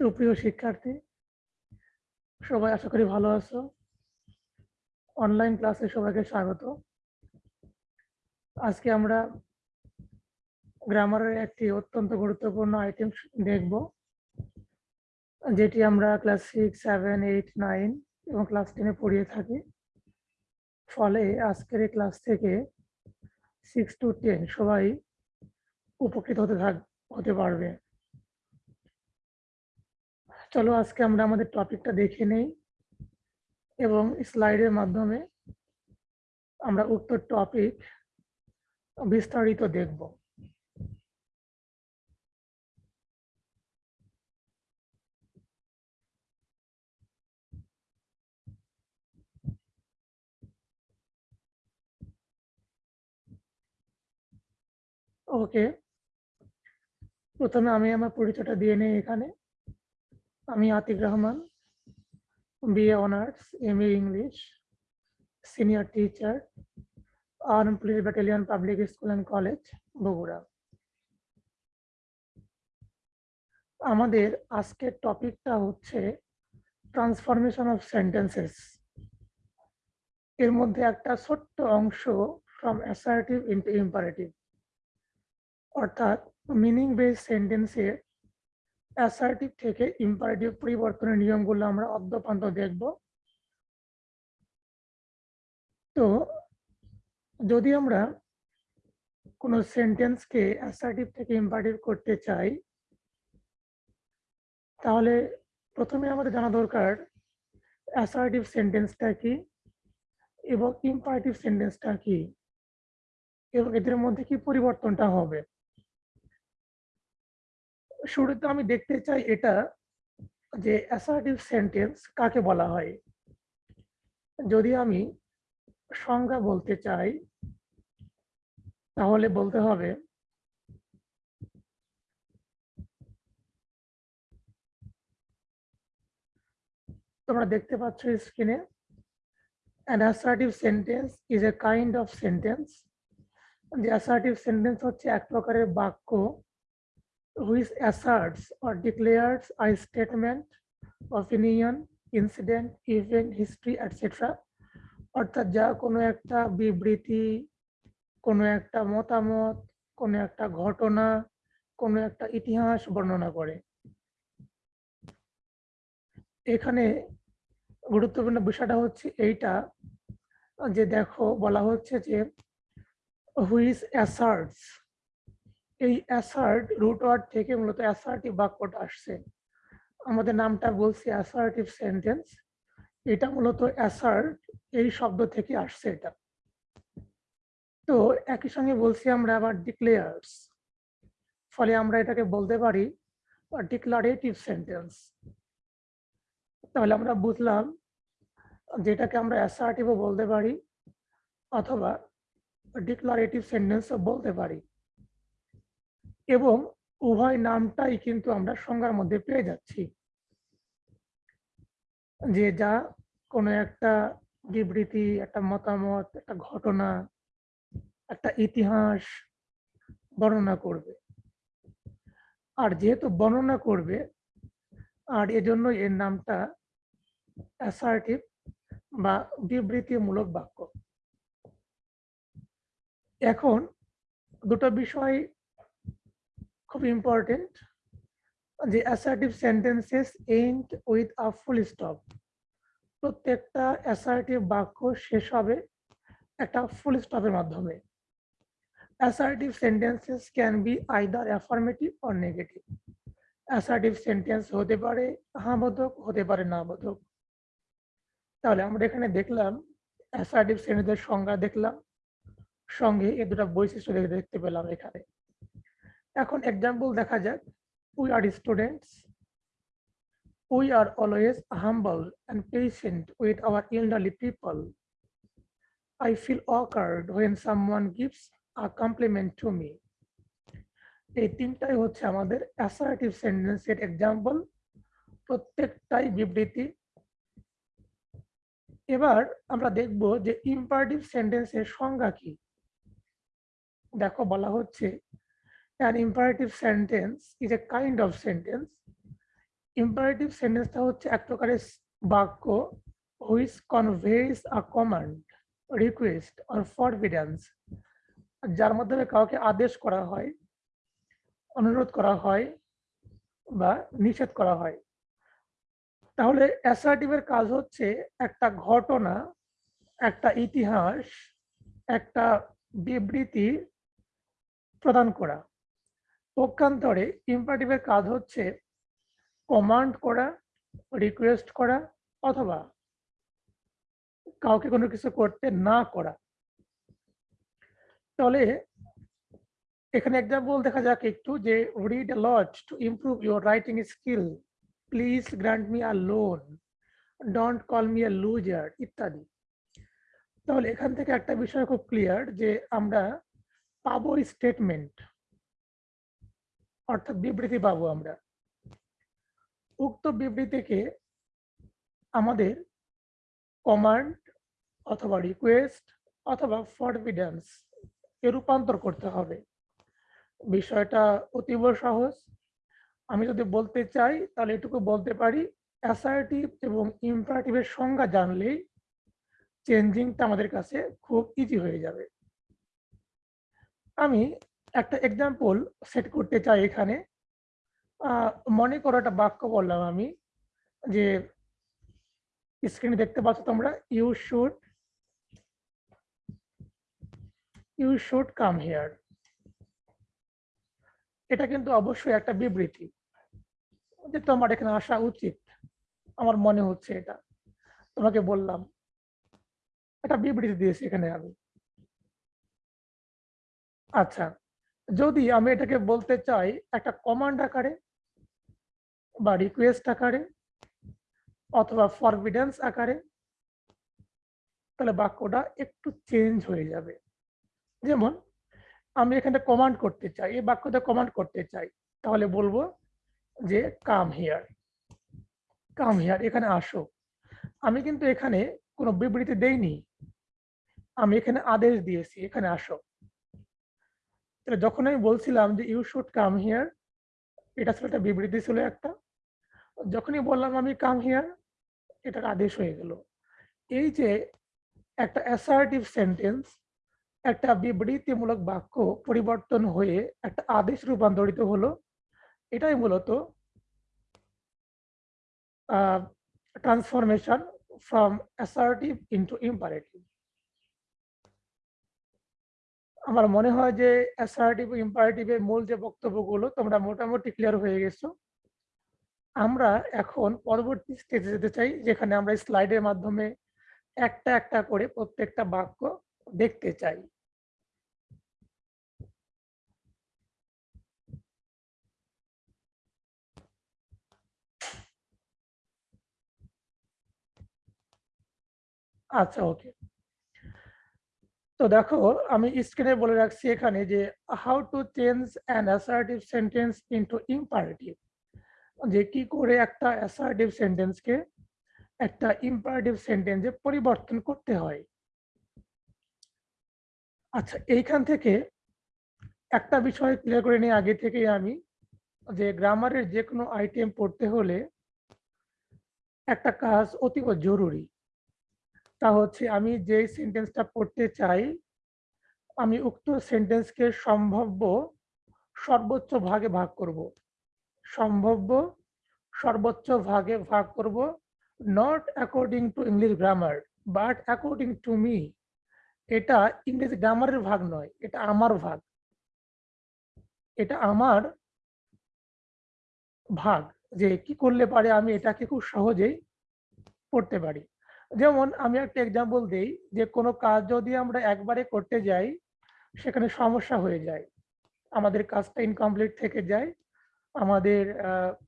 সুপ্রিয় শিক্ষার্থী, সবাই আশা করি ভালো আছো। অনলাইন ক্লাসে সবাইকে স্বাগত। আজকে আমরা গ্রামারের একটি অত্যন্ত গুরুত্বপূর্ণ আইটেম দেখব, যেটি আমরা class six seven eight nine এবং ক্লাস টেনে পড়িয়ে থাকি। ফলে আজকের এই ক্লাস থেকে সিক্স টু টেন সবাই উপকৃত হতে থাক হতে পারবে। চলো আজকে আমরা আমাদের টপিকটা দেখে নেই এবং স্লাইডের মাধ্যমে আমরা উক্ত টপিক বিস্তারিত দেখব। ওকে প্রথমে আমি আমার পরিচয়টা দিয়ে নেই এখানে। আমি Atik Rahman BA honours, M English, senior teacher, armed police battalion public school and college, Bogura. আমাদের আজকের টপিকটা হচ্ছে ট্রান্সফরমেশন অফ সেন্টেন্সেস। এর মধ্যে একটা ছোট্ট অংশ ফ্রম অ্যাসার্টিভ ইন্টু ইম্পারেটিভ অর্থাৎ মিনিং বেস সেন্টেন্সের অ্যাসার্টিভ থেকে ইম্পারেটিভ পরিবর্তনের নিয়মগুলো আমরা অদ্যপান্ত দেখব। তো যদি আমরা কোনো সেন্টেন্সকে অ্যাসার্টিভ থেকে ইম্পারেটিভ করতে চাই, তাহলে প্রথমে আমাদের জানা দরকার অ্যাসার্টিভ সেন্টেন্সটা কি এবং ইম্পারেটিভ সেন্টেন্সটা কি এবং এদের মধ্যে কি পরিবর্তনটা হবে। শুরুতে আমি দেখতে চাই এটা যে অ্যাসার্টিভ সেন্টেন্স কাকে বলা হয়। যদি আমি সংজ্ঞা বলতে চাই, তাহলে বলতে হবে, তোমরা দেখতে পাচ্ছ স্ক্রিনে an assertive sentence is a kind of sentence যে assertive sentence হচ্ছে এক প্রকারের বাক্য which asserts or declares a statement, opinion, incident, event, history, etc. অর্থাৎ যা কোনো একটা বিবৃতি কোনো একটা মতামত কোনো একটা ঘটনা কোনো একটা ইতিহাস বর্ণনা করে এখানে গুরুত্বপূর্ণ বিষয়টা হচ্ছে এইটা যে দেখো বলা হচ্ছে যে হুইস অ্যাসার্টস এই অ্যাসার্ট রুট ওয়ার্ড থেকে মূলত অ্যাসার্টিভ বাক্যটা আসছে। আমাদের নামটা বলছি অ্যাসার্টিভ সেন্টেন্স এটা মূলত অ্যাসার্ট এই শব্দ থেকে আসছে এটা। তো একই সঙ্গে বলছি আমরা আবার ডিক্লেয়ার্স ফলে আমরা এটাকে বলতে পারি ডিক্লারেটিভ সেন্টেন্স তাহলে আমরা বুঝলাম যেটাকে আমরা অ্যাসার্টিভও বলতে পারি অথবা ডিক্লারেটিভ সেন্টেন্সও বলতে পারি। এবং উভয় নামটাই কিন্তু আমরা সংজ্ঞার মধ্যে পেয়ে যাচ্ছি। যে যা কোনো একটা বিবৃতি, একটা মতামত, একটা ঘটনা, একটা ইতিহাস বর্ণনা করবে। আর যেহেতু বর্ণনা করবে, আর এজন্য এর নামটা অ্যাসার্টিভ বা বিবৃতিমূলক বাক্য। এখন দুটো বিষয় খুব ইম্পর্টেন্ট যে assertive sentences end with a full stop প্রত্যেকটা অ্যাসার্টিভ বাক্য শেষ হবে একটা ফুল স্টপের মাধ্যমে। Assertive sentences can be either affirmative or negative assertive sentence হতে পারে হ্যাঁ বোধক হতে পারে না বোধক তাহলে আমরা এখানে দেখলাম অ্যাসার্টিভ সেন্টেন্সের সংজ্ঞা দেখলাম। সঙ্গে এ দুটা বৈশিষ্ট্য দেখতে পেলাম এখানে। এখন এক্সাম্পল দেখা যাক। We are students we are always humble and patient with our elderly people I feel awkward when someone gives a compliment to me. এই তিনটাই হচ্ছে আমাদের অ্যাসার্টিভ সেন্টেন্সের এক্সাম্পল প্রত্যেকটাই বিবৃতি। এবার আমরা দেখব যে ইম্পারেটিভ সেন্টেন্সের সংজ্ঞা কি। দেখো বলা হচ্ছে An imperative sentence is a kind of sentence. Imperative সেন্টেন্সটা হচ্ছে এক প্রকারের বাক্য which conveys a command request or forbiddance যার মাধ্যমে কাউকে আদেশ করা হয়, অনুরোধ করা হয়, বা নিষেধ করা হয়। তাহলে অ্যাসার্টিভের কাজ হচ্ছে একটা ঘটনা, একটা ইতিহাস, একটা বিবৃতি প্রদান করা। পক্ষান্তরে ইম্পারেটিভের কাজ হচ্ছে কমান্ড করা রিকোয়েস্ট করা অথবা কাউকে কোনো কিছু করতে না করা। তাহলে এখানে এক্সাম্পল দেখা যাক একটু যে read a lot to improve your writing skill please grant me a loan don't call me a loser ইত্যাদি। তাহলে এখান থেকে একটা বিষয় খুব ক্লিয়ার যে আমরা পাবো স্টেটমেন্ট অর্থাৎ বিবৃতি পাবো আমরা। উক্ত বিবৃতিকে আমাদের কমান্ড অথবা রিকোয়েস্ট অথবা ফরবিডেন্স এ রূপান্তর করতে হবে। বিষয়টা অতীব সহজ। আমি যদি বলতে চাই, তাহলে এটুকু বলতে পারি অ্যাসার্টিভ এবং ইম্পারেটিভের সংজ্ঞা জানলেই চেঞ্জিংটা আমাদের কাছে খুব ইজি হয়ে যাবে। আমি একটা এক্সাম্পল সেট করতে চাই এখানে। মনে করো একটা বাক্য বললাম আমি, যে স্ক্রিনে দেখতে পাচ্ছ তোমরা you should you should come here এটা কিন্তু অবশ্যই একটা বিবৃতি, যে তোমার এখানে আসা উচিত। আমার মনে হচ্ছে এটা। তোমাকে বললাম, একটা বিবৃতি দিয়েছি এখানে আমি। আচ্ছা। যদি আমি এটাকে বলতে চাই, একটা কমান্ড আকারে বা রিকোয়েস্ট আকারে অথবা ফরবিডেন্স আকারে, তাহলে বাক্যটা একটু চেঞ্জ হয়ে যাবে। যেমন, আমি এখানে কমান্ড করতে চাই, এই বাক্যটা কমান্ড করতে চাই, তাহলে বলব যে কাম হিয়ার কাম হিয়ার এখানে আসো। আমি কিন্তু এখানে কোনো বিবৃতি দেইনি। আমি এখানে আদেশ দিয়েছি, এখানে আসো। যখন আমি বলছিলাম যে ইউ শুড কাম হিয়ার এটা ছিল একটা বিবৃতি ছিল একটা। যখনই বললাম আমি কাম হিয়ার এটার আদেশ হয়ে গেল। এই যে একটা অ্যাসার্টিভ সেন্টেন্স একটা বিবৃতিমূলক বাক্য পরিবর্তন হয়ে একটা আদেশ রূপান্তরিত হলো, এটাই মূলত transformation from assertive into imperative আমার মনে হয় যে অ্যাসার্টিভ ইম্পারেটিভের মূল যে বক্তব্যগুলো তোমরা মোটামুটি ক্লিয়ার হয়ে গেছো। আমরা এখন পরবর্তী স্টেজে যেতে চাই, যেখানে আমরা স্লাইডের মাধ্যমে একটা একটা করে প্রত্যেকটা বাক্য দেখতে চাই। আচ্ছা ওকে তো দেখো, আমি স্ক্রিনে বলে রাখছি এখানে যে how to change an assertive sentence into imperative যে কি করে একটা অ্যাসার্টিভ সেন্টেন্সকে একটা ইম্পারেটিভ সেন্টেন্সে পরিবর্তন করতে হয়। আচ্ছা এইখান থেকে একটা বিষয় ক্লিয়ার করে নিয়ে আগে থেকেই আমি, যে গ্রামারের যে কোনো আইটেম পড়তে হলে একটা কাজ অতীব জরুরি। তা হচ্ছে আমি যে সেন্টেন্সটা পড়তে চাই, আমি উক্ত সেন্টেন্সকে সম্ভাব্য সর্বোচ্চ ভাগে ভাগ করব। সম্ভাব্য সর্বোচ্চ ভাগে ভাগ করব not according to English grammar but according to me এটা ইংরেজি গ্রামারের ভাগ নয়, এটা আমার ভাগ। এটা আমার ভাগ, যে কি করলে পারে আমি এটাকে খুব সহজেই পড়তে পারি। যেমন আমি একটা এক্সাম্পল দিই যে কোনো কাজ যদি আমরা একবারে করতে যাই, সেখানে সমস্যা হয়ে যায়। আমাদের কাজটা ইনকমপ্লিট থেকে যায়, আমাদের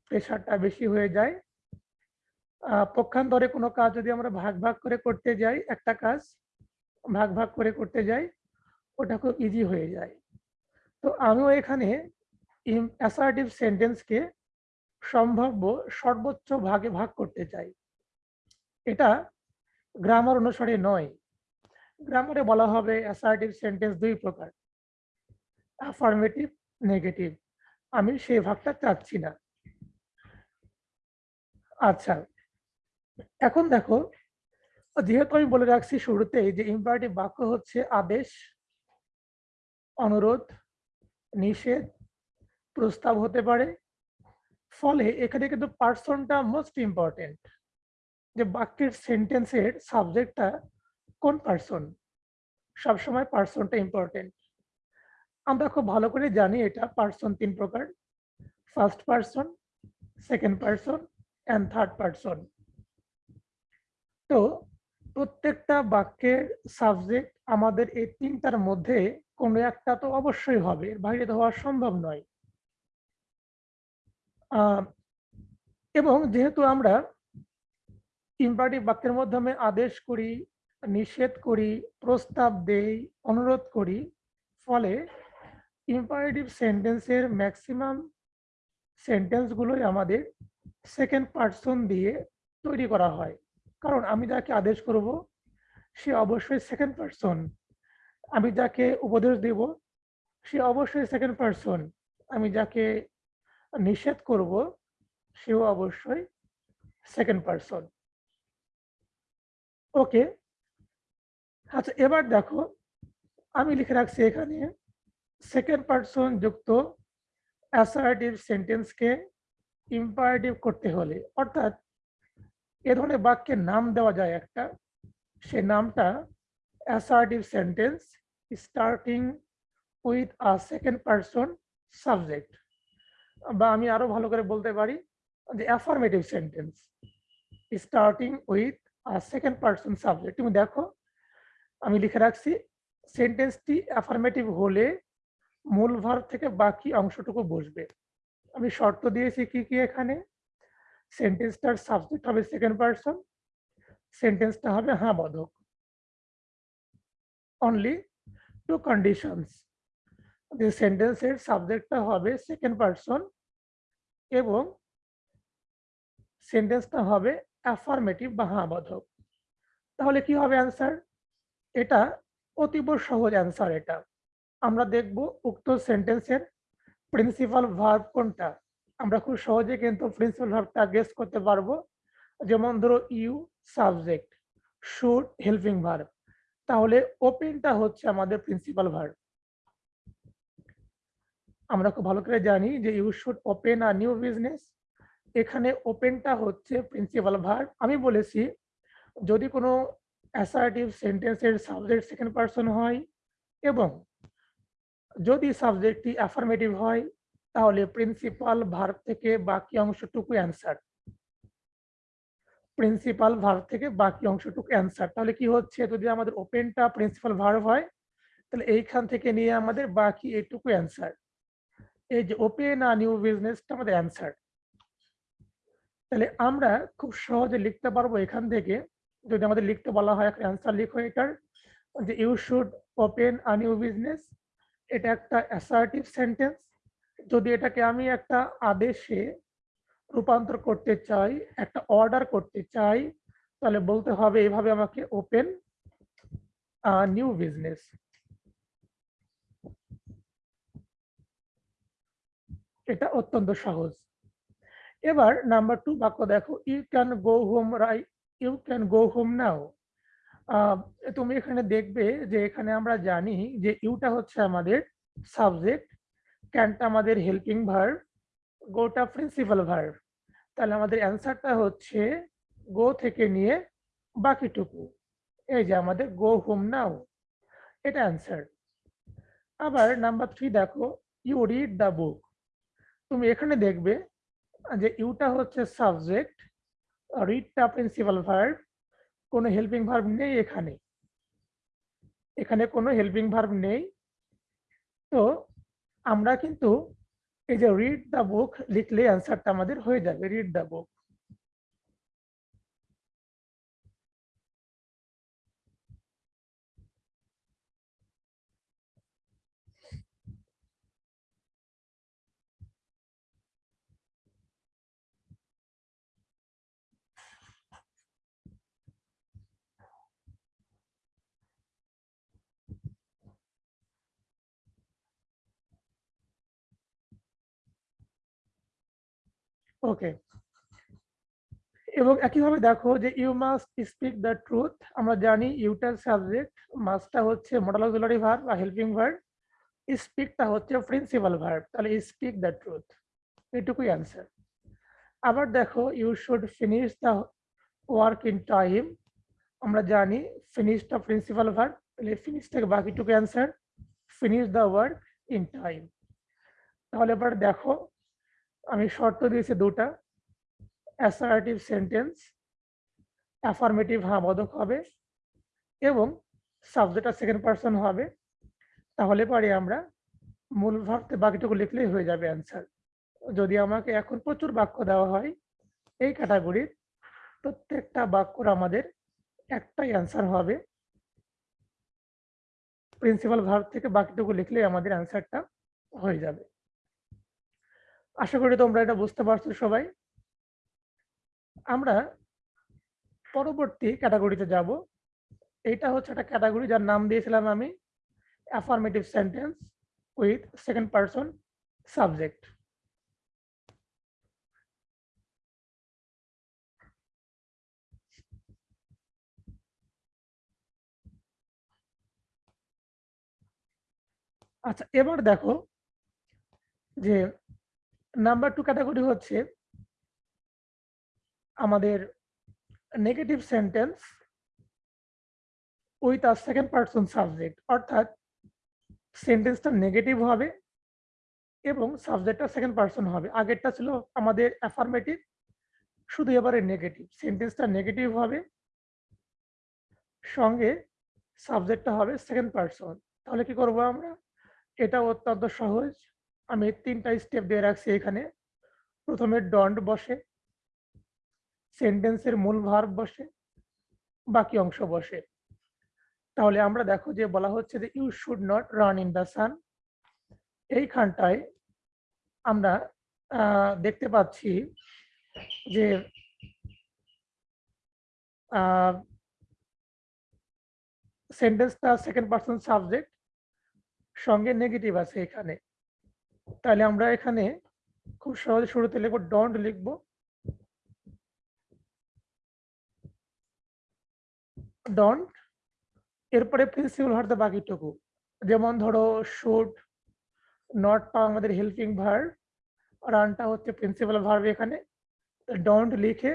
প্রেশারটা বেশি হয়ে যায়। পক্ষান্তরে কোনো কাজ যদি আমরা ভাগ ভাগ করে করতে যাই, একটা কাজ ভাগ ভাগ করে করতে যাই, ওটা খুব ইজি হয়ে যায়। তো আমিও এখানে অ্যাসার্টিভ সেন্টেন্সকে সম্ভাব্য সর্বোচ্চ ভাগে ভাগ করতে চাই। এটা গ্রামার অনুসারে নয়। গ্রামারে বলা হবে অ্যাসার্টিভ সেন্টেন্স দুই প্রকার। অ্যাফার্মেটিভ নেগেটিভ আমি সেই ভাগটা চাচ্ছি না। আচ্ছা এখন দেখো, যেহেতু আমি বলে রাখছি শুরুতেই যে ইম্পারেটিভ বাক্য হচ্ছে আদেশ, অনুরোধ, নিষেধ, প্রস্তাব হতে পারে। ফলে এখানে কিন্তু পার্সনটা মোস্ট ইম্পর্টেন্ট যে বাক্যের সেন্টেন্সের সাবজেক্টটা কোন পার্সন সবসময় পার্সনটা ইম্পর্টেন্ট আমরা খুব ভালো করে জানি এটা পার্সন তিন প্রকার। First person second person and third person তো প্রত্যেকটা বাক্যের সাবজেক্ট আমাদের এই তিনটার মধ্যে কোনো একটা তো অবশ্যই হবে বাইরে তো হওয়া সম্ভব নয়। এবং যেহেতু আমরা ইম্পারেটিভ বাক্যের মাধ্যমে আদেশ করি, নিষেধ করি, প্রস্তাব দেই, অনুরোধ করি। ফলে ইম্পারেটিভ সেন্টেন্সের ম্যাক্সিমাম সেন্টেন্সগুলোই আমাদের সেকেন্ড পার্সন দিয়ে তৈরি করা হয়। কারণ আমি যাকে আদেশ করব, সে অবশ্যই সেকেন্ড পার্সন আমি যাকে উপদেশ দেব, সে অবশ্যই সেকেন্ড পার্সন আমি যাকে নিষেধ করব, সেও অবশ্যই সেকেন্ড পার্সন ওকে। আচ্ছা এবার দেখো, আমি লিখে রাখছি এখানে সেকেন্ড পার্সন যুক্ত অ্যাসার্টিভ সেন্টেন্সকে ইম্পারেটিভ করতে হলে, অর্থাৎ এ ধরনের বাক্যের নাম দেওয়া যায় একটা, সে নামটা assertive sentence starting with a second person subject বা আমি আরও ভালো করে বলতে পারি যে affirmative sentence starting with a second person subject তুমি দেখো, আমি লিখে রাখছি সেন্টেন্সটি অ্যাফার্মেটিভ হলে মূল ভার থেকে বাকি অংশটুকু বসবে। আমি শর্ত দিয়েছি কি কি এখানে? সেন্টেন্সটার সাবজেক্ট হবে সেকেন্ড পার্সন সেন্টেন্সটা হবে হ্যাঁ বোধক অনলি টু কন্ডিশনস যে সেন্টেন্সের সাবজেক্টটা হবে সেকেন্ড পার্সন এবং সেন্টেন্সটা হবে অ্যাফার্মেটিভ বা হ্যাঁ বোধক তাহলে কি হবে অ্যান্সার এটা অতীব সহজ অ্যান্সার এটা। আমরা দেখব উক্ত সেন্টেন্সের প্রিন্সিপাল ভার্ব কোনটা। আমরা খুব সহজে কিন্তু প্রিন্সিপাল ভার্বটা গেস করতে পারব। যেমন ধরো you subject should helping verb তাহলে ওপেনটা হচ্ছে আমাদের প্রিন্সিপাল ভার্ব আমরা খুব ভালো করে জানি যে you should open a new business এখানে ওপেনটা হচ্ছে প্রিন্সিপাল ভার্ব আমি বলেছি, যদি কোনো অ্যাসার্টিভ সেন্টেন্সের সাবজেক্ট সেকেন্ড পার্সন হয় এবং যদি সাবজেক্টটি অ্যাফার্মেটিভ হয়, তাহলে প্রিন্সিপাল ভার্ব থেকে বাকি অংশটুকু অ্যান্সার প্রিন্সিপাল ভার্ব থেকে বাকি অংশটুকু অ্যান্সার তাহলে কি হচ্ছে, যদি আমাদের ওপেনটা প্রিন্সিপাল ভার্ব হয়, তাহলে এইখান থেকে নিয়ে আমাদের বাকি এইটুকু অ্যান্সার এই যে ওপেন আর নিউ বিজনেসটা আমাদের অ্যান্সার তাহলে আমরা খুব সহজে লিখতে পারব এখান থেকে। যদি আমাদের লিখতে বলা হয়, একটা অ্যান্সার লিখো এটার। যে you should open a new business এটা একটা অ্যাসার্টিভ সেন্টেন্স যদি এটাকে আমি একটা আদেশে রূপান্তর করতে চাই, একটা অর্ডার করতে চাই, তাহলে বলতে হবে এভাবে আমাকে ওপেন নিউ বিজনেস এটা অত্যন্ত সহজ। এবার নাম্বার টু বাক্য দেখো you can go home Rai you can go home now তুমি এখানে দেখবে যে এখানে আমরা জানি যে ইউটা হচ্ছে আমাদের সাবজেক্ট ক্যানটা আমাদের হেল্পিং ভার্ব গোটা প্রিন্সিপাল ভার্ব তাহলে আমাদের অ্যান্সারটা হচ্ছে গো থেকে নিয়ে বাকিটুকু। এই যে আমাদের গো হোম নাও এটা অ্যান্সার আবার নাম্বার থ্রি দেখো ইউ রিড দ্য বুক তুমি এখানে দেখবে যে ইউটা হচ্ছে সাবজেক্ট রিডটা প্রিন্সিপাল ভার্ব কোনো হেল্পিং ভার্ব নেই এখানে। এখানে কোনো হেল্পিং ভার্ব নেই। তো আমরা কিন্তু এই যে রিড দ্য বুক লিখলে অ্যান্সারটা আমাদের হয়ে যাবে রিড দ্য বুক ওকে এবং একইভাবে দেখো যে you must speak the truth আমরা জানি ইউটার সাবজেক্ট মাস্টটা হচ্ছে মডেল অক্সিলারি ভার্ব বা হেল্পিং ভার্ব স্পিকটা হচ্ছে প্রিন্সিপাল ভার্ব তাহলে স্পিক দ্য ট্রুথ এটুকুই অ্যান্সার আবার দেখো you should finish the work in time আমরা জানি ফিনিশটা প্রিন্সিপাল ভার্ব তাহলে ফিনিশ থেকে বাকিটুকু answer finish the work in time তাহলে এবার দেখো আমি শর্ত দিয়েছি দুটা। অ্যাসারেটিভ সেন্টেন্স অ্যাফার্মেটিভ হ্যাঁ বোধক হবে এবং সাবজেক্টটা সেকেন্ড পার্সন হবে। তাহলে পারি আমরা মূল ভাবতে বাকিটুকু লিখলেই হয়ে যাবে অ্যান্সার যদি আমাকে এখন প্রচুর বাক্য দেওয়া হয়, এই ক্যাটাগরির প্রত্যেকটা বাক্যর আমাদের একটাই অ্যান্সার হবে। প্রিন্সিপাল ভার্ব থেকে বাকিটুকু লিখলে আমাদের অ্যান্সারটা হয়ে যাবে। আশা করি তোমরা এটা বুঝতে পারছ সবাই। আমরা পরবর্তী ক্যাটাগরিতে যাব। এটা হচ্ছে একটা ক্যাটাগরি যার নাম দিয়েছিলাম আমি affirmative sentence with second person subject আচ্ছা এবার দেখো যে নাম্বার টু ক্যাটাগরি হচ্ছে আমাদের negative sentence with a second person subject অর্থাৎ সেন্টেন্সটা নেগেটিভ হবে এবং সাবজেক্টটা সেকেন্ড পার্সন হবে। আগেরটা ছিল আমাদের অ্যাফার্মেটিভ শুধু এবারে নেগেটিভ সেন্টেন্সটা নেগেটিভ হবে, সঙ্গে সাবজেক্টটা হবে সেকেন্ড পার্সন তাহলে কি করব আমরা? এটা অত্যন্ত সহজ। আমি তিনটা স্টেপ দিয়ে রাখছি এখানে। প্রথমে ডন্ট বসে সেন্টেন্সের মূল ভার্ব বসে, বাকি অংশ বসে। তাহলে আমরা দেখো যে বলা হচ্ছে যে you should not run in the sun এইখানটায় আমরা দেখতে পাচ্ছি যে সেন্টেন্সটা সেকেন্ড পার্সন সাবজেক্ট সঙ্গে নেগেটিভ আছে এখানে। তাহলে আমরা এখানে খুব সহজে শুরুতে লিখব ডন্ট লিখব। ডন্ট এরপরে প্রিন্সিপাল ভার্ব বাকিটুকু। যেমন ধরো শুট নট নটটা আমাদের হেল্পিং ভার্ব রানটা হচ্ছে প্রিন্সিপাল ভার্ব এখানে। ডন্ট লিখে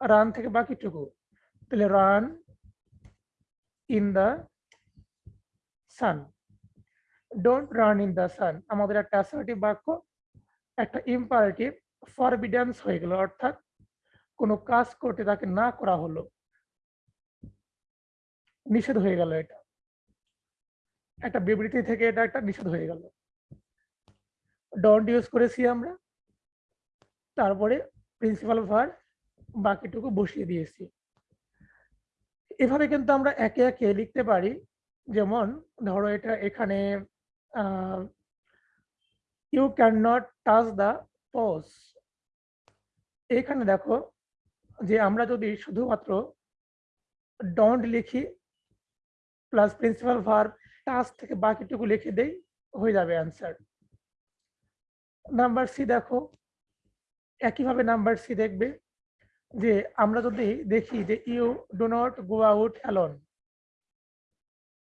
রান থেকে বাকিটুকু। তাহলে run in the sun don't run in the sun আমাদের একটা অ্যাসার্টিভ বাক্য, একটা ইম্পারেটিভ ফরবিডেন্স হয়ে গেল। অর্থাৎ কোনো কাজ করতে তাকে না করা হলো। নিষেধ হয়ে গেল এটা। একটা বিবৃতি থেকে এটা একটা নিষেধ হয়ে গেল। ডন্ট ইউজ করেছি আমরা। তারপরে প্রিন্সিপাল ভার বাকিটুকু বসিয়ে দিয়েছি। এভাবে কিন্তু আমরা একে একে লিখতে পারি। যেমন, ধরো এটা এখানে you can not touch the pause এখানে দেখো যে আমরা যদি শুধুমাত্র ডন্ট লিখি প্লাস প্রিন্সিপাল ভার্ব টাচ থেকে বাকিটুকু লিখে দেই, হয়ে যাবে অ্যান্সার নাম্বার সি দেখো, একইভাবে নাম্বার সি দেখবে যে আমরা যদি দেখি যে you do not go out alone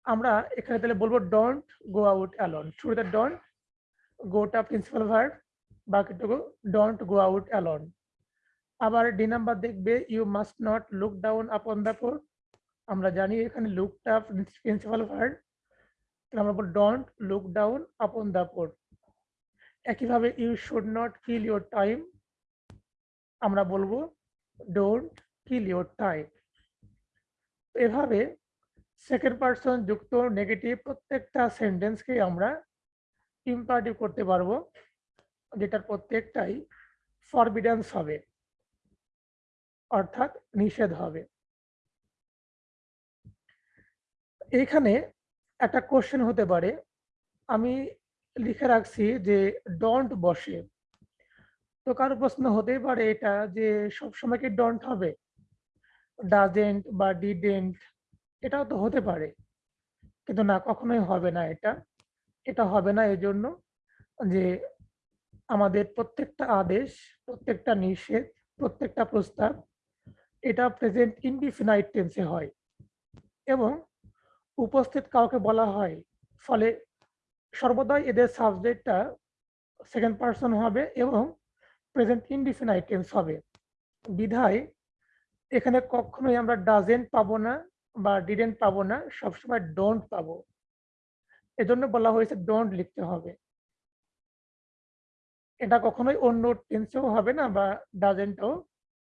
আমরা এখানে তাহলে বলব ডোন্ট গো আউট অ্যালন শুরুতে ডোন্ট গোটা প্রিন্সিপাল ভার্ব বাকিটুকু ডোন্ট গো আউট অ্যালন আবার ডি নাম্বার দেখবে you must not look down upon the poor আমরা জানি এখানে লুকটা প্রিন্সিপাল ভার্ব তাহলে আমরা বলব don't look down upon the poor একইভাবে you should not kill your time আমরা বলব ডোন্ট কিল ইউর টাইম এভাবে সেকেন্ড পার্সন যুক্ত নেগেটিভ প্রত্যেকটা সেন্টেন্সকে আমরা ইম্পারেটিভ করতে পারব, যেটার প্রত্যেকটাই ফরবিডেন্স হবে, অর্থাৎ নিষেধ হবে। এখানে একটা কোশ্চেন হতে পারে, আমি লিখে রাখছি যে ডন্ট বসে। তো কারও প্রশ্ন হতেই পারে এটা যে সবসময় কি ডন্ট হবে? ডাজেন্ট বা ডিডেন্ট এটাও তো হতে পারে। কিন্তু না, কখনোই হবে না এটা। এটা হবে না এজন্য যে আমাদের প্রত্যেকটা আদেশ, প্রত্যেকটা নিষেধ, প্রত্যেকটা প্রস্তাব, এটা প্রেজেন্ট ইনডিফিনাইট টেন্সে হয়। এবং উপস্থিত কাউকে বলা হয়, ফলে সর্বদাই এদের সাবজেক্টটা সেকেন্ড পার্সন হবে এবং প্রেজেন্ট ইনডিফিনাইট টেন্স হবে। বিধায় এখানে কখনোই আমরা ডাজেন্ট পাবো না বা ডিডেন্ট পাবো না, সবসময় ডোন্ট পাবো। এজন্য বলা হয়েছে ডোন্ট লিখতে হবে। এটা কখনোই অন্য টেন্সেও হবে না বা ডাজেন্টও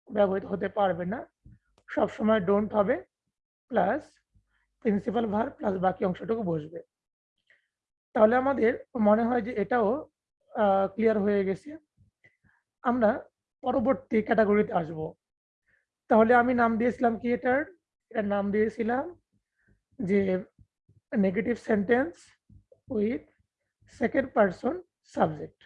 ব্যবহৃত হতে পারবে না। সবসময় ডোন্ট হবে প্লাস প্রিন্সিপাল ভার প্লাস বাকি অংশটুকু বসবে। তাহলে আমাদের মনে হয় যে এটাও ক্লিয়ার হয়ে গেছে। আমরা পরবর্তী ক্যাটাগরিতে আসব। তাহলে আমি নাম দিয়েছিলাম কি এটার? এটার নাম দিয়েছিলাম যে negative sentence with second person subject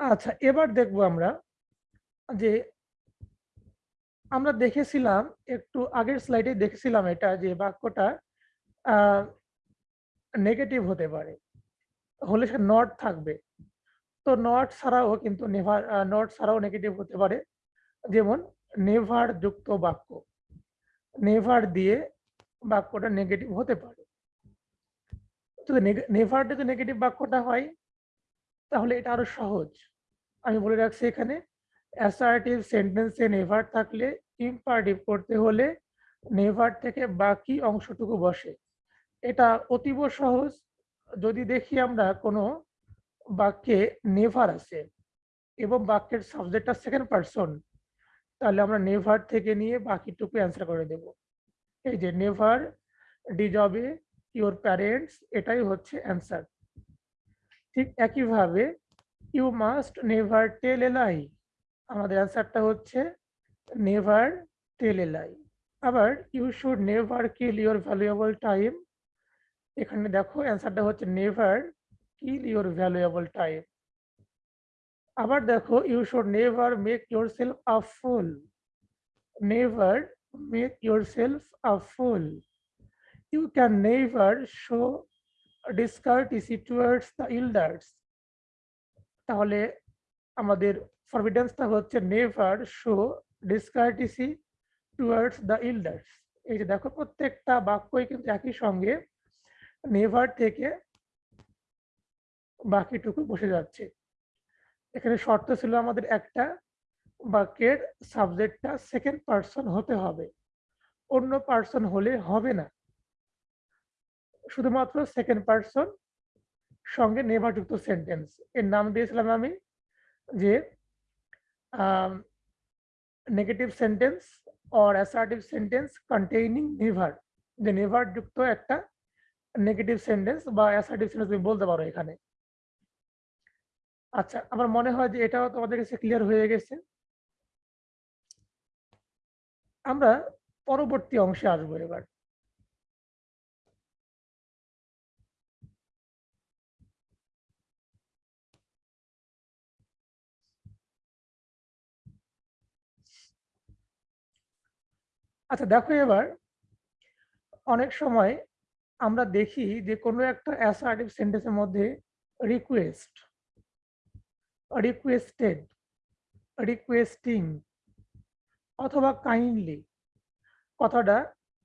আচ্ছা এবার দেখব আমরা যে আমরা দেখেছিলাম, একটু আগের স্লাইডে দেখেছিলাম এটা যে বাক্যটা নেগেটিভ হতে পারে। হলে সে নট থাকবে। তো নট ছাড়াও কিন্তু নেভার নট ছাড়াও নেগেটিভ হতে পারে। যেমন নেভার যুক্ত বাক্য। নেভার দিয়ে বাক্যটা নেগেটিভ হতে পারে। যদি নেভার যদি নেগেটিভ বাক্যটা হয়, তাহলে এটা আরও সহজ। আমি বলে রাখছি এখানে অ্যাসার্টিভ সেন্টেন্সে নেভার থাকলে ইম্পারটিভ করতে হলে নেভার থেকে বাকি অংশটুকু বসে। এটা অতীব সহজ। যদি দেখি আমরা কোনো বাক্যে নেভার আছে এবং বাক্যের সাবজেক্টটা সেকেন্ড পারসন তাহলে আমরা নেভার থেকে নিয়ে বাকিটুকু অ্যান্সার করে দেব। এই যে নেভার ডিজবে ইউর প্যারেন্টস এটাই হচ্ছে অ্যান্সার ঠিক একইভাবে you must never tell a lie আমাদের অ্যান্সারটা হচ্ছে নেভার টেল এ লাই আবার you should never kill your valuable time এখানে দেখো অ্যান্সারটা হচ্ছে never kill your valuable time আবার দেখো you should never make yourself a fool never make yourself a fool you can never show discourtesy towards the elders. তাহলে আমাদের ফরবিডেন্সটা হচ্ছে never show discourtesy towards the elders এই যে দেখো প্রত্যেকটা বাক্যই কিন্তু একই সঙ্গে নেভার থেকে বাকিটুকু বসে যাচ্ছে। এখানে শর্ত ছিল আমাদের একটা বাক্যের সাবজেক্টটা সেকেন্ড পার্সন হতে হবে। অন্য পার্সন হলে হবে না। শুধুমাত্র সেকেন্ড পার্সন সঙ্গে নেভারযুক্ত সেন্টেন্স এর নাম দিয়েছিলাম আমি যে negative sentence or assertive sentence containing never যে নেভার যুক্ত একটা নেগেটিভ সেন্টেন্স বা অ্যাসার্টিভ সেন্টেন্স তুমি বলতে পারো এখানে। আচ্ছা আমার মনে হয় যে এটাও তোমাদের কাছে ক্লিয়ার হয়ে গেছে। আমরা পরবর্তী অংশে আসব এবার। আচ্ছা দেখো এবার অনেক সময় আমরা দেখি যে কোনো একটা অ্যাসার্টিভ সেন্টেন্সের মধ্যে রিকোয়েস্ট রিকোয়েস্টেড রিকোয়েস্টিং অথবা কাইন্ডলি কথাটা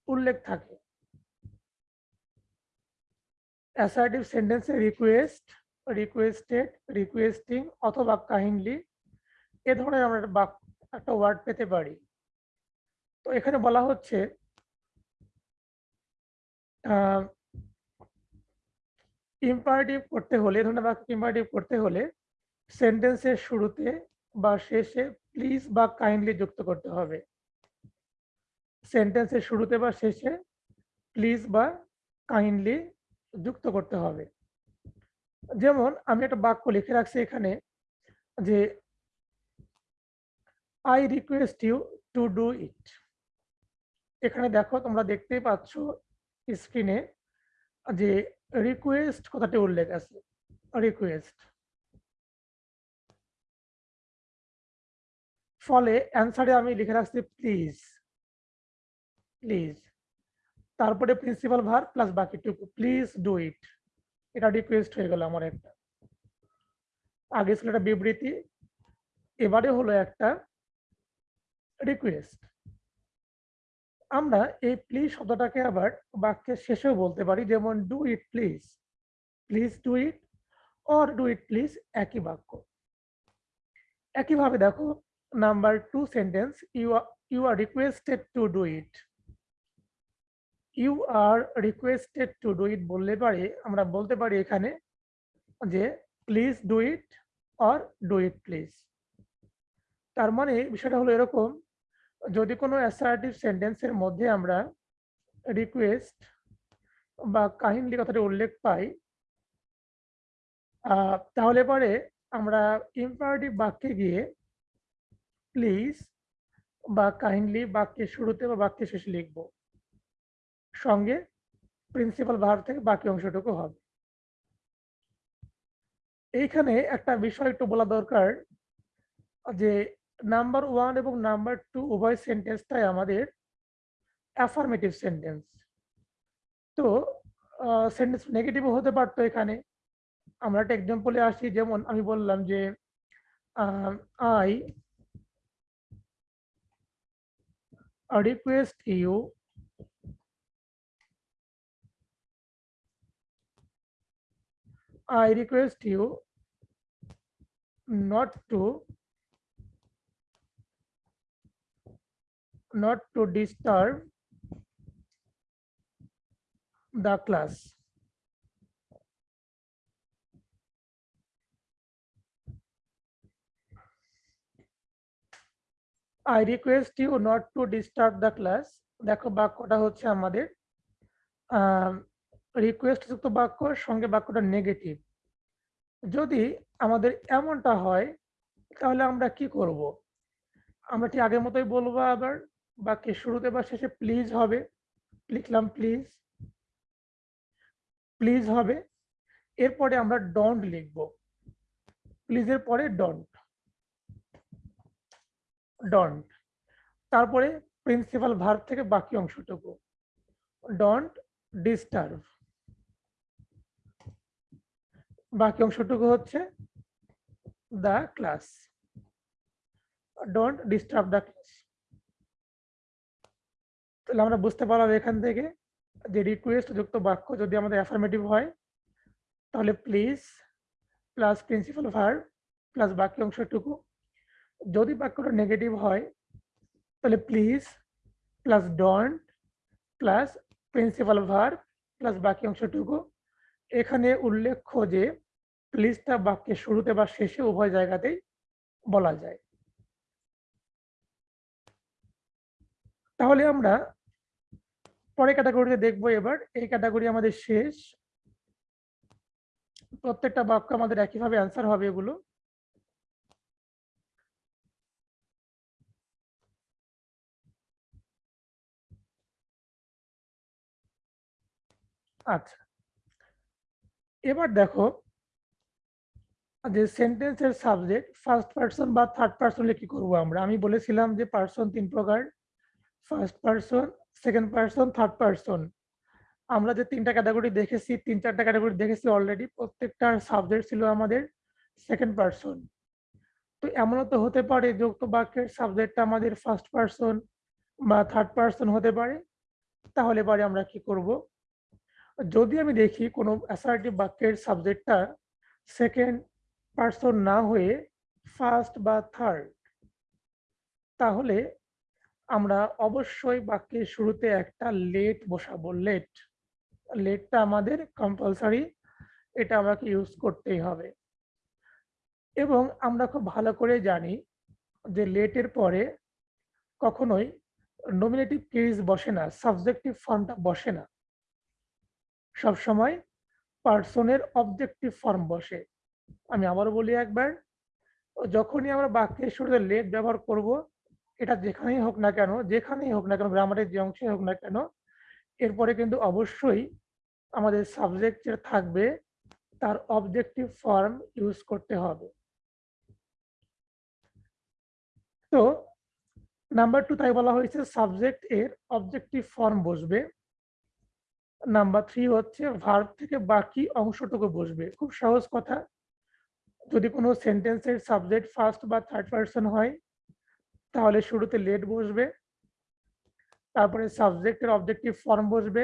উল্লেখ থাকে। অ্যাসার্টিভ সেন্টেন্সে রিকোয়েস্ট রিকোয়েস্টেড রিকোয়েস্টিং অথবা কাইন্ডলি এ ধরনের আমরা একটা ওয়ার্ড পেতে পারি। তো এখানে বলা হচ্ছে ইম্পারেটিভ করতে হলে ধরনের বাক্য ইম্পারেটিভ করতে হলে সেন্টেন্সের শুরুতে বা শেষে প্লিজ বা কাইন্ডলি যুক্ত করতে হবে। সেন্টেন্সের শুরুতে বা শেষে প্লিজ বা কাইন্ডলি যুক্ত করতে হবে। যেমন আমি একটা বাক্য লিখে রাখছি এখানে যে I request you to do it এখানে দেখো তোমরা দেখতেই পাচ্ছ স্ক্রিনে যে রিকোয়েস্ট কথাটি উল্লেখ আছে রিকোয়েস্ট ফলে অ্যান্সারে আমি লিখে রাখছি প্লিজ প্লিজ তারপরে প্রিন্সিপাল ভার প্লাস বাকিটুকু প্লিজ ডু ইট এটা রিকোয়েস্ট হয়ে গেল আমার একটা। আগে ছিল একটা বিবৃতি, এবারে হলো একটা রিকোয়েস্ট আমরা এই প্লিজ শব্দটাকে আবার বাক্যের শেষেও বলতে পারি, যেমন do it please please do it or do it please একই বাক্য। একইভাবে দেখো number two sentence you are you are requested to do it you are requested to do it বললে পারে, আমরা বলতে পারি এখানে যে please do it or do it please তার মানে বিষয়টা হলো এরকম যদি কোনো অ্যাসার্টিভ সেন্টেন্সের মধ্যে আমরা রিকোয়েস্ট বা কাহিনী কথাটি উল্লেখ পাই তাহলে পরে আমরা ইম্পারেটিভ বাক্যে গিয়ে প্লিজ বা কাহিনলি বাক্যের শুরুতে বা বাক্যের শেষে লিখব। সঙ্গে প্রিন্সিপাল ভার থেকে বাকি অংশটুকু হবে। এইখানে একটা বিষয় একটু বলা দরকার যে নাম্বার ওয়ান এবং নাম্বার টু উভয় সেন্টেন্সটাই আমাদের অ্যাফার্মেটিভ সেন্টেন্স তো সেন্টেন্স নেগেটিভও হতে পারতো এখানে। আমরা একটা এক্সাম্পলে আসি, যেমন আমি বললাম যে I request you I request you not to not to disturb the class. I request you not to disturb the class দেখো বাক্যটা হচ্ছে আমাদের রিকোয়েস্ট যুক্ত বাক্য, সঙ্গে বাক্যটা নেগেটিভ যদি আমাদের এমনটা হয়, তাহলে আমরা কি করব? আমরা ঠিক আগের মতোই বলব আবার? বাক্যের শুরুতে বা শেষে প্লিজ হবে। লিখলাম প্লিজ প্লিজ হবে। এরপরে আমরা ডন্ট লিখব। প্লিজের পরে ডন্ট ডন্ট তারপরে প্রিন্সিপাল ভার্ব থেকে বাকি অংশটুকু। ডন্ট ডিস্টার্ব বাকি অংশটুকু হচ্ছে the class don't disturb the class তাহলে আমরা বুঝতে পারলাম এখান থেকে যে রিকোয়েস্ট যুক্ত বাক্য যদি আমাদের অ্যাফার্মেটিভ হয়, তাহলে please plus principal verb plus বাকি অংশটুকু। যদি বাক্যটা নেগেটিভ হয়, তাহলে please plus don't plus principal verb plus বাকি অংশটুকু। এখানে উল্লেখ্য যে প্লিজটা বাক্যের শুরুতে বা শেষে উভয় জায়গাতেই বলা যায়। তাহলে আমরা পরের ক্যাটাগরিতে দেখব এবার। এই ক্যাটাগরি আমাদের শেষ। প্রত্যেকটা বাক্য আমাদের একইভাবে অ্যান্সার হবে এগুলো। আচ্ছা। এবার দেখো, যে সেন্টেন্সের সাবজেক্ট ফার্স্ট পার্সন বা থার্ড পার্সনে কি করব আমরা? আমি বলেছিলাম যে পার্সন তিন প্রকার। First person second person third person আমরা যে তিনটা ক্যাটাগরি দেখেছি, তিন চারটা ক্যাটাগরি দেখেছি অলরেডি প্রত্যেকটার সাবজেক্ট ছিল আমাদের সেকেন্ড পার্সন তো এমনও তো হতে পারে যুক্ত বাক্যের সাবজেক্টটা আমাদের ফার্স্ট পার্সন বা থার্ড পার্সন হতে পারে। তাহলে পরে আমরা কি করব? যদি আমি দেখি কোনো অ্যাসার্টিভ বাক্যের সাবজেক্টটা সেকেন্ড পার্সন না হয়ে ফার্স্ট বা থার্ড তাহলে আমরা অবশ্যই বাক্যের শুরুতে একটা লেট বসাবো। লেট লেটটা আমাদের কম্পালসারি এটা আমাকে ইউজ করতেই হবে। এবং আমরা খুব ভালো করে জানি যে লেটের পরে কখনোই নমিনেটিভ কেস বসে না সাবজেক্টিভ ফর্মটা বসে না। সব সময় পার্সনের অবজেক্টিভ ফর্ম বসে। আমি আবারও বলি একবার, যখনই আমরা বাক্যের শুরুতে লেট ব্যবহার করব এটা যেখানেই হোক না কেন, যেখানেই হোক না কেন, গ্রামারের যে অংশে হোক না কেন, এরপরে কিন্তু অবশ্যই আমাদের সাবজেক্ট যেটা থাকবে, তার অবজেক্টিভ ফর্ম ইউজ করতে হবে। তো নাম্বার টু তাই বলা হয়েছে সাবজেক্ট এর অবজেক্টিভ ফর্ম বসবে। নাম্বার থ্রি হচ্ছে ভার্ব থেকে বাকি অংশটুকু বসবে। খুব সহজ কথা। যদি কোনো সেন্টেন্সের সাবজেক্ট ফার্স্ট বা থার্ড পার্সন হয় তাহলে শুরুতে লেট বসবে, তারপরে সাবজেক্টের অবজেক্টিভ ফর্ম বসবে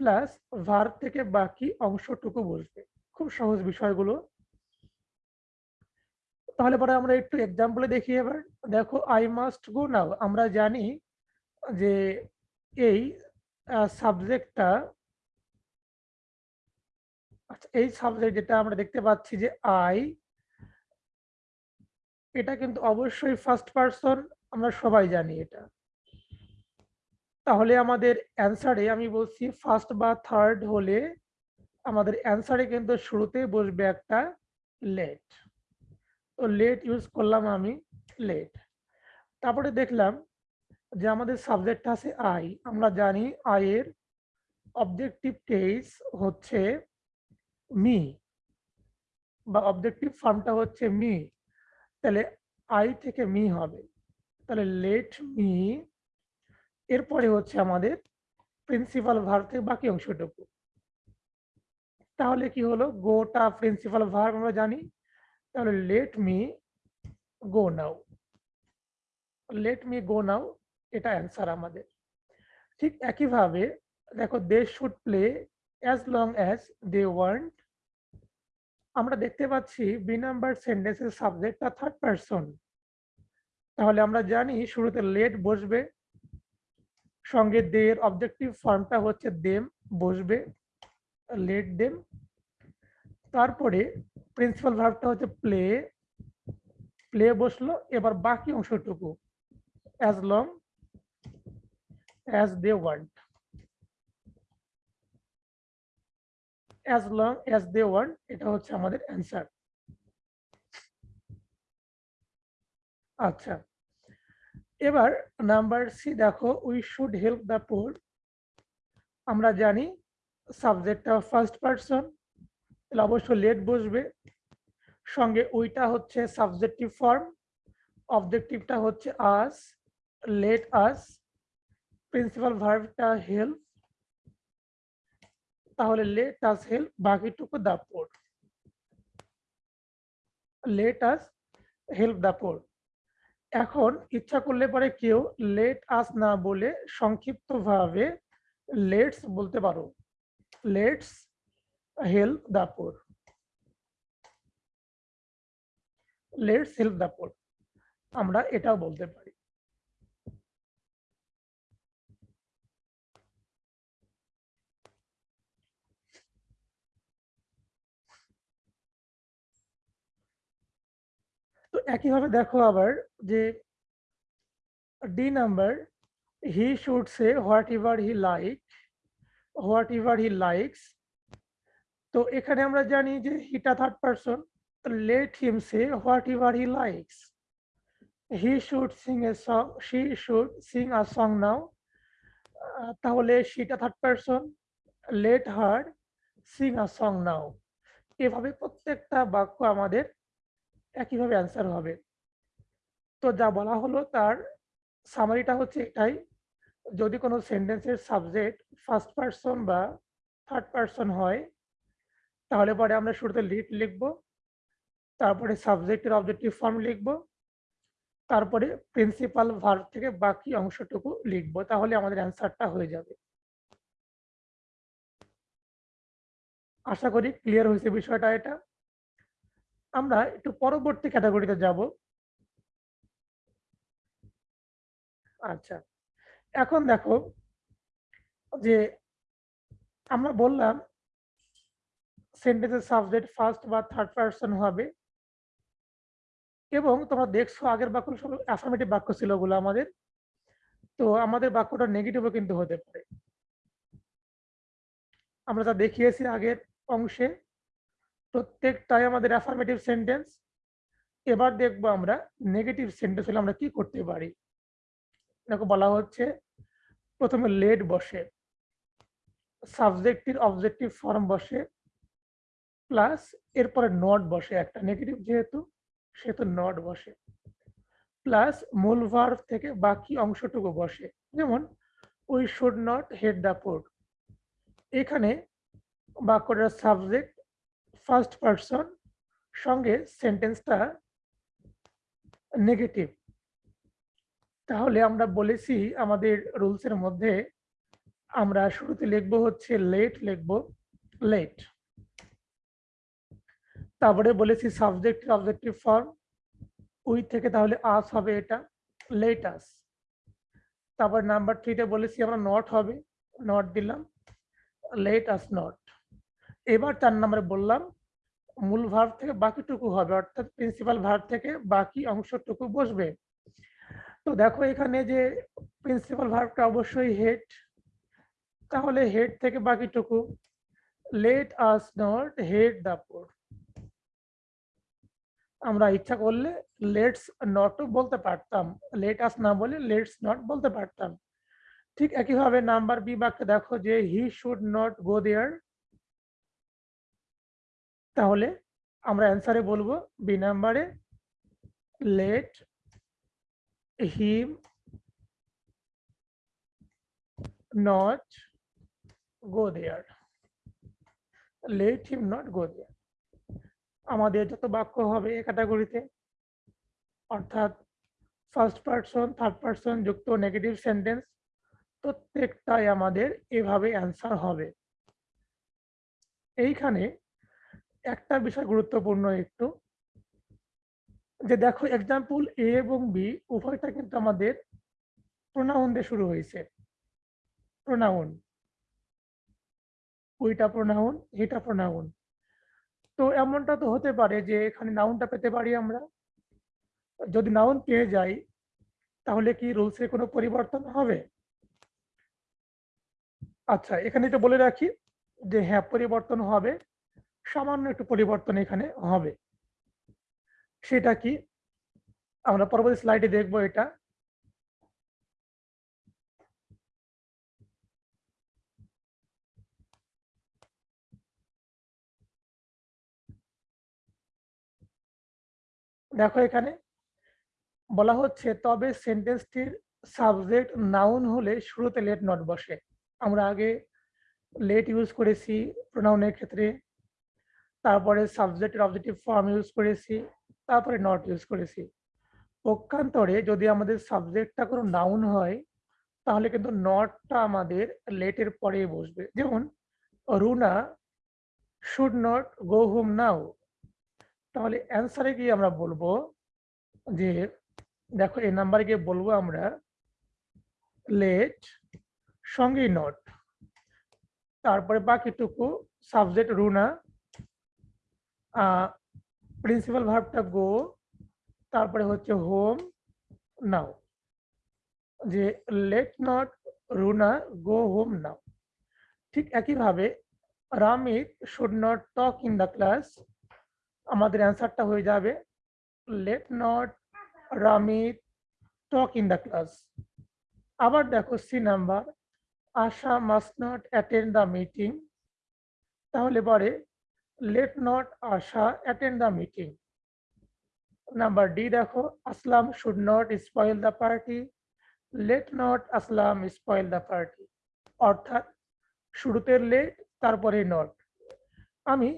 প্লাস ভার্ব থেকে বাকি অংশটুকু বসবে। খুব সহজ বিষয়গুলো। তাহলে পরে আমরা একটু এক্সাম্পলে দেখি এবার। দেখো আই মাস্ট গো নাও আমরা জানি যে এই সাবজেক্টটা আচ্ছা এই সাবজেক্ট যেটা আমরা দেখতে পাচ্ছি যে আই এটা কিন্তু অবশ্যই ফার্স্ট পার্সন আমরা সবাই জানি এটা। তাহলে আমাদের অ্যান্সারে আমি বলছি ফার্স্ট বা থার্ড হলে আমাদের অ্যান্সারে কিন্তু শুরুতে বসবে একটা লেট তো লেট ইউজ করলাম আমি লেট তারপরে দেখলাম যে আমাদের সাবজেক্ট আছে আই আমরা জানি আয়ের অবজেক্টিভ কেস হচ্ছে মি বা অবজেক্টিভ ফর্মটা হচ্ছে মি তাহলে আই থেকে মি হবে। তাহলে লেট মি, এরপরে হচ্ছে আমাদের প্রিন্সিপাল ভার থেকে বাকি অংশটুকু। তাহলে কি হলো? গোটা প্রিন্সিপাল ভার আমরা জানি। তাহলে let me go now let me go now এটা অ্যান্সার আমাদের। ঠিক একইভাবে, দেখো they should play as long as they want আমরা দেখতে পাচ্ছি বি নাম্বার সেন্টেন্সের সাবজেক্টটা থার্ড পারসন তাহলে আমরা জানি শুরুতে লেট বসবে, সঙ্গে দের অবজেক্টিভ ফর্মটা হচ্ছে দেম বসবে লেট দেম তারপরে প্রিন্সিপাল ভার্বটা হচ্ছে প্লে প্লে বসল, এবার বাকি অংশটুকু as long as they want as long as they want এটা হচ্ছে আমাদের অ্যান্সার আচ্ছা এবার নাম্বার সি দেখো we should help the poor আমরা জানি সাবজেক্টটা ফার্স্ট পারসন তাহলে অবশ্যই লেট বসবে। সঙ্গে ওইটা হচ্ছে সাবজেক্টিভ ফর্ম অবজেক্টিভটা হচ্ছে আস লেট আস প্রিন্সিপাল ভার্বটা হেল্প তাহলে লেট আস হেল্প বাকিটুকু the poor let us help the poor এখন ইচ্ছা করলে পরে কেউ লেট আস না বলে সংক্ষিপ্তভাবে লেটস বলতে পারো। Let's help the poor let's help the poor আমরা এটাও বলতে পারি তো একইভাবে দেখো আবার যে D number he should say whatever he like whatever he likes তো এখানে আমরা জানি যে হিটা third person let him say whatever he likes he should sing a song she should sing a song now তাহলে সেটা third person let her sing a song now এভাবে প্রত্যেকটা বাক্য আমাদের একইভাবে অ্যান্সার হবে। তো যা বলা হলো তার সামারিটা হচ্ছে এটাই। যদি কোনো সেন্টেন্সের সাবজেক্ট ফার্স্ট পারসন বা থার্ড পারসন হয়, তাহলে পরে আমরা শুরুতে লিড লিখব, তারপরে সাবজেক্টের অবজেক্টিভ ফর্ম লিখব, তারপরে প্রিন্সিপাল ভার্ব থেকে বাকি অংশটুকু লিখব, তাহলে আমাদের অ্যান্সারটা হয়ে যাবে। আশা করি ক্লিয়ার হয়েছে বিষয়টা এটা। আমরা একটু পরবর্তী ক্যাটাগরিতে যাব। আচ্ছা এখন দেখো যে আমরা বললাম সেন্টেন্সের সাবজেক্ট ফার্স্ট বা থার্ড পারসন হবে এবং তোমরা দেখছ আগের বাক্য সব অ্যাফার্মেটিভ বাক্য ছিল ওগুলো আমাদের। তো আমাদের বাক্যটা নেগেটিভও কিন্তু হতে পারে। আমরা যা দেখিয়েছি আগের অংশে প্রত্যেকটাই আমাদের অ্যাফার্মেটিভ সেন্টেন্স এবার দেখব আমরা নেগেটিভ সেন্টেন্স হলে আমরা কি করতে পারি? দেখো বলা হচ্ছে, প্রথমে লেট বসে সাবজেক্টিভ অবজেক্টিভ ফর্ম বসে প্লাস এরপরে নট বসে, একটা নেগেটিভ যেহেতু, সেহেতু নট বসে প্লাস মূল ভার্ভ থেকে বাকি অংশটুকু বসে, যেমন we should not hate the port এখানে বাক্যটার সাবজেক্ট ফার্স্ট পারসন সঙ্গে সেন্টেন্সটা নেগেটিভ তাহলে আমরা বলেছি আমাদের রুলসের মধ্যে আমরা শুরুতে লিখব হচ্ছে লেট লিখব লেট তারপরে বলেছি সাবজেক্ট অবজেক্টিভ ফর্ম উই থেকে তাহলে আস হবে এটা লেট আস তারপর নাম্বার থ্রিতে বলেছি আমরা নট হবে নট দিলাম লেট আস নট এবার চার নম্বরে বললাম মূল ভার্ব থেকে বাকিটুকু হবে, অর্থাৎ প্রিন্সিপাল ভার্ব থেকে বাকি অংশটুকু বসবে। তো দেখো এখানে যে প্রিন্সিপাল ভার্বটা অবশ্যই হেড তাহলে হেড থেকে বাকিটুকু। Let us not hate the poor আমরা ইচ্ছা করলে লেটস নট বলতে পারতাম। লেট আস না বলে লেটস নট বলতে পারতাম। ঠিক একইভাবে নাম্বার বি বাক্যে দেখো যে হি শুড নট গো দেয়ার তাহলে আমরা অ্যান্সারে বলব বি নাম্বারে let him not go there. Let him not go there. আমাদের যত বাক্য হবে এ ক্যাটাগরিতে, অর্থাৎ ফার্স্ট পার্সন থার্ড পার্সন যুক্ত নেগেটিভ সেন্টেন্স প্রত্যেকটাই আমাদের এভাবে অ্যান্সার হবে। এইখানে একটা বিষয় গুরুত্বপূর্ণ একটু। যে দেখো এক্সাম্পল এ এবং বি উভয়টা কিন্তু আমাদের প্রোনাউন দিয়ে শুরু হয়েছে। প্রোনাউন ওইটা প্রোনাউন এটা প্রোনাউন তো এমনটা তো হতে পারে যে এখানে নাউনটা পেতে পারি আমরা। যদি নাউন পেয়ে যাই, তাহলে কি রুলসে কোনো পরিবর্তন হবে? আচ্ছা এখানে তো বলে রাখি যে হ্যাঁ পরিবর্তন হবে। সামান্য একটু পরিবর্তন এখানে হবে। সেটা কি? আমরা পরবর্তী স্লাইডে দেখব এটা। দেখো এখানে বলা হচ্ছে, তবে সেন্টেন্সটির সাবজেক্ট নাউন হলে শুরুতে লেট নট বসে। আমরা আগে লেট ইউজ করেছি প্রোনাউনের ক্ষেত্রে। তারপরে সাবজেক্টের অবজেক্টিভ ফর্ম ইউজ করেছি, তারপরে নট ইউজ করেছি। পক্ষান্তরে যদি আমাদের সাবজেক্টটা কোনো নাউন হয়, তাহলে কিন্তু নটটা আমাদের লেটের পরে বসবে। যেমন Runa should not go home now তাহলে অ্যান্সারে গিয়ে আমরা বলব যে, দেখো এই নাম্বারে গিয়ে বলব আমরা লেট সঙ্গেই নট তারপরে বাকিটুকু সাবজেক্ট রুনা প্রিন্সিপাল ভার্বটা গো তারপরে হচ্ছে হোম নাও যে let not Runa go home now ঠিক একইভাবে Ramit should not talk in the class আমাদের অ্যান্সারটা হয়ে যাবে let not Ramit talk in the class আবার দেখো C number Asha must not attend the meeting তাহলে পরে let not Asha attend the meeting number D দেখো Aslam should not spoil the party let not Aslam spoil the party অর্থাৎ, শুরুতে late তারপরে not আমি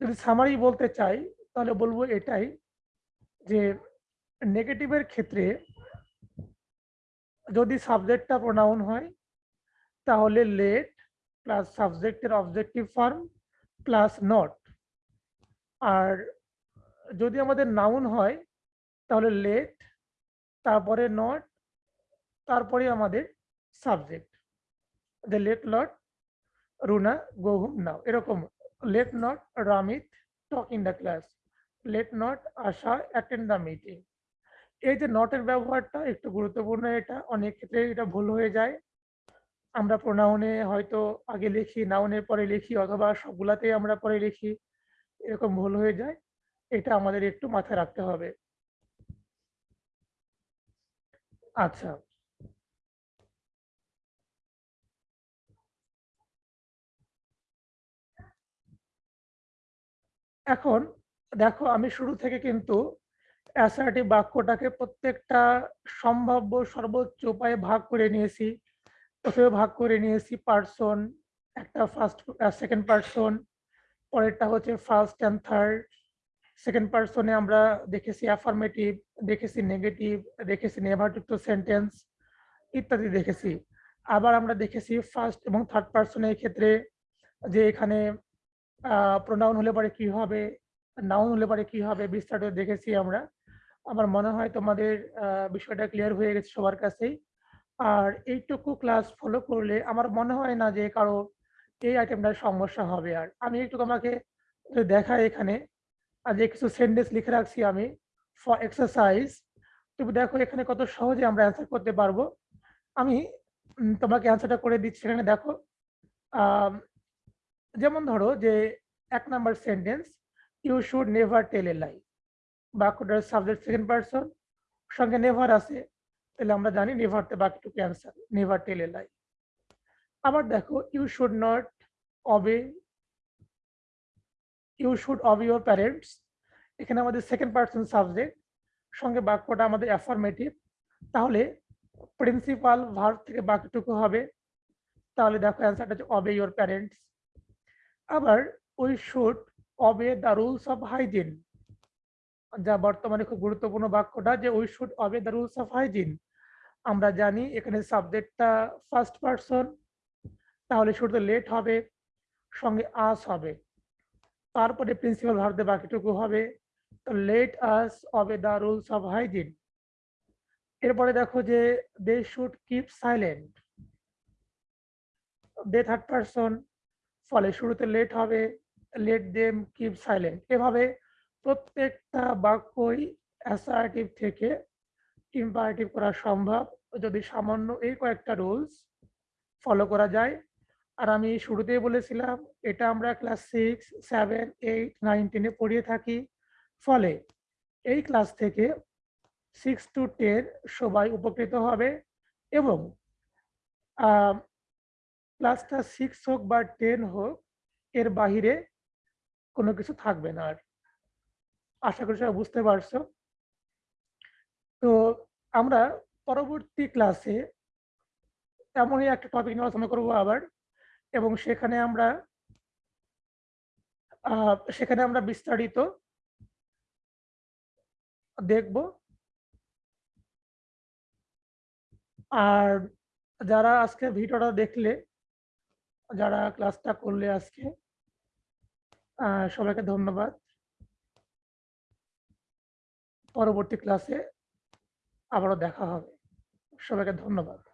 যদি সামারি বলতে চাই, তাহলে বলব এটাই যে নেগেটিভের ক্ষেত্রে যদি সাবজেক্টটা প্রোনাউন হয়, তাহলে লেট প্লাস সাবজেক্টের অবজেক্টিভ ফর্ম প্লাস নট আর যদি আমাদের নাউন হয়, তাহলে লেট তারপরে নট তারপরে আমাদের subject the let lot Runa go home now এরকম let not Ramit talk in the class let not Asha attend the meeting এই যে নটের ব্যবহারটা, একটু গুরুত্বপূর্ণ এটা, অনেক ক্ষেত্রে এটা ভুল হয়ে যায়। আমরা প্রোনাউনে হয়তো আগে লিখি নাউনের পরে লিখি অথবা সবগুলাতেই আমরা পরে লিখি, এরকম ভুল হয়ে যায়। এটা আমাদের একটু মাথায় রাখতে হবে। আচ্ছা। এখন দেখো, আমি শুরু থেকে কিন্তু অ্যাসার্টিভ বাক্যটাকে প্রত্যেকটা সম্ভাব্য সর্বোচ্চ উপায়ে ভাগ করে নিয়েছি। ভাগ করে নিয়েছি পার্সন একটা ফার্স্ট সেকেন্ড পার্সন পরেরটা হচ্ছে ফার্স্ট অ্যান্ড থার্ড সেকেন্ড পার্সনে আমরা দেখেছি অ্যাফার্মেটিভ দেখেছি নেগেটিভ দেখেছি নেভারযুক্ত সেন্টেন্স ইত্যাদি দেখেছি। আবার আমরা দেখেছি ফার্স্ট এবং থার্ড পারসনের ক্ষেত্রে যে এখানে প্রোনাউন হলে পরে কি হবে নাউন হলে পরে কি হবে বিস্তারিত দেখেছি আমরা। আমার মনে হয় তোমাদের বিষয়টা ক্লিয়ার হয়ে গেছে সবার কাছেই। আর এইটুকু ক্লাস ফলো করলে আমার মনে হয় না যে কারও এই আইটেমটার সমস্যা হবে আর। আমি একটু তোমাকে দেখাই এখানে। আর যে কিছু সেন্টেন্স লিখে রাখছি আমি ফর এক্সারসাইজ তুমি দেখো এখানে কত সহজে আমরা অ্যান্সার করতে পারব। আমি তোমাকে অ্যান্সারটা করে দিচ্ছি এখানে দেখো। যেমন ধরো যে এক number sentence you should never tell a lie বাক্যটার subject second person সঙ্গে নেভার আছে। তাহলে আমরা জানি নেভারতে বাকিটুকু answer never tell a lie আবার দেখো you should not obey you should obey your parents এখানে আমাদের সেকেন্ড পার্সন সাবজেক্ট সঙ্গে বাক্যটা আমাদের অ্যাফার্মেটিভ তাহলে প্রিন্সিপাল ভার্ব থেকে বাকিটুকু হবে। তাহলে দেখো অ্যান্সারটা হচ্ছে অবে ইউর প্যারেন্টস আবার we should obey the rules of hygiene যা বর্তমানে খুব গুরুত্বপূর্ণ বাক্যটা যে we should obey the rules of hygiene আমরা জানি এখানে সাবজেক্টটা ফার্স্ট পারসন তাহলে শুরুতে লেট হবে, সঙ্গে আস হবে। তারপরে প্রিন্সিপাল ভারতে বাকিটুকু হবে। তো let us obey the rules of hygiene এরপরে দেখো যে they should keep silent they third person ফলে শুরুতে লেট হবে লেট দেম কিপ সাইলেন্ট এভাবে প্রত্যেকটা বাক্যই অ্যাসার্টিভ থেকে ইম্পারেটিভ করা সম্ভব। যদি সামান্য এই কয়েকটা রুলস ফলো করা যায়। আর আমি শুরুতেই বলেছিলাম, এটা আমরা class six seven eight nine টেনে পড়িয়ে থাকি। ফলে এই ক্লাস থেকে সিক্স টু টেন সবাই উপকৃত হবে এবং ক্লাসটা সিক্স হোক বা টেন হোক, এর বাহিরে কোনো কিছু থাকবে না আর। আশা করি সবাই বুঝতে পারছ। তো আমরা পরবর্তী ক্লাসে এমনই একটা টপিক নিয়ে আলোচনা করব আবার, এবং সেখানে আমরা সেখানে আমরা বিস্তারিত দেখব। আর যারা আজকে ভিডিওটা দেখলে, যারা ক্লাসটা করলে আজকে সবাইকে ধন্যবাদ। পরবর্তী ক্লাসে আবারও দেখা হবে। সবাইকে ধন্যবাদ।